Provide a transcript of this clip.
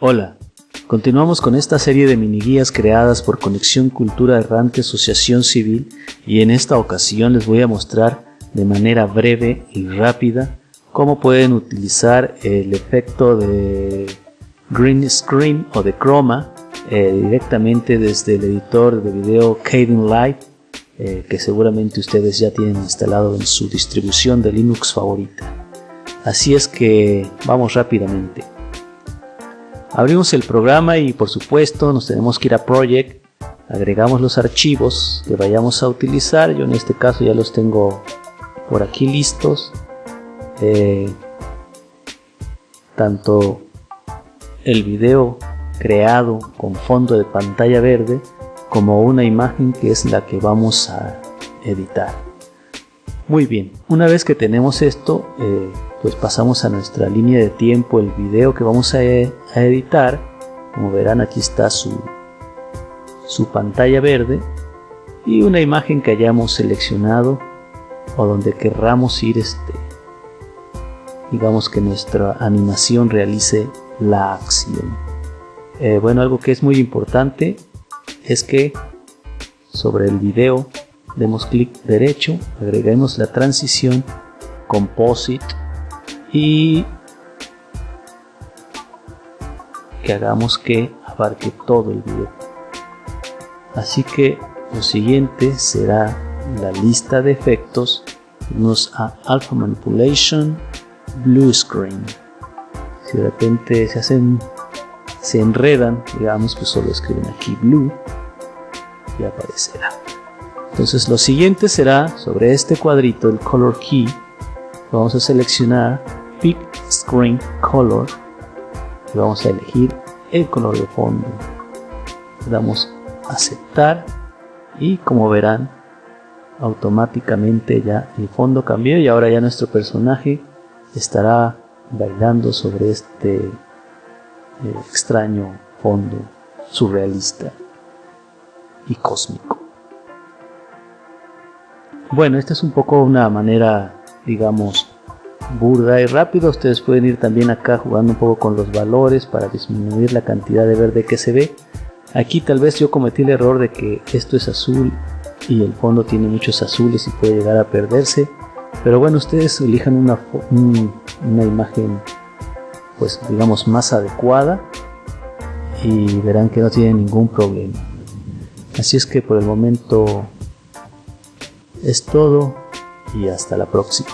Hola, continuamos con esta serie de mini guías creadas por Conexión Cultura Errante Asociación Civil y en esta ocasión les voy a mostrar de manera breve y rápida cómo pueden utilizar el efecto de green screen o de chroma eh, directamente desde el editor de video Kdenlive eh, que seguramente ustedes ya tienen instalado en su distribución de Linux favorita. Así es que vamos rápidamente. Abrimos el programa y por supuesto nos tenemos que ir a Project, agregamos los archivos que vayamos a utilizar, yo en este caso ya los tengo por aquí listos, eh, tanto el video creado con fondo de pantalla verde como una imagen que es la que vamos a editar. Muy bien, una vez que tenemos esto, eh, pues pasamos a nuestra línea de tiempo, el video que vamos a, editar. Como verán aquí está su, su pantalla verde y una imagen que hayamos seleccionado o donde querramos ir este digamos que nuestra animación realice la acción eh, bueno algo que es muy importante es que sobre el video demos clic derecho agreguemos la transición composite y que hagamos que abarque todo el video. Así que lo siguiente será la lista de efectos. Nos a alpha manipulation blue screen. Si de repente se hacen se enredan digamos que solo escriben aquí blue y aparecerá. Entonces lo siguiente será sobre este cuadrito el color key. Vamos a seleccionar Pick Screen Color. Y vamos a elegir el color de fondo. Le damos aceptar y como verán automáticamente ya el fondo cambió y ahora ya nuestro personaje estará bailando sobre este eh, extraño fondo surrealista y cósmico. Bueno esta es un poco una manera digamos, burda y rápido. Ustedes pueden ir también acá jugando un poco con los valores para disminuir la cantidad de verde que se ve. Aquí tal vez yo cometí el error de que esto es azul y el fondo tiene muchos azules y puede llegar a perderse. Pero bueno, ustedes elijan una, una imagen pues digamos más adecuada y verán que no tiene ningún problema. Así es que por el momento es todo y hasta la próxima.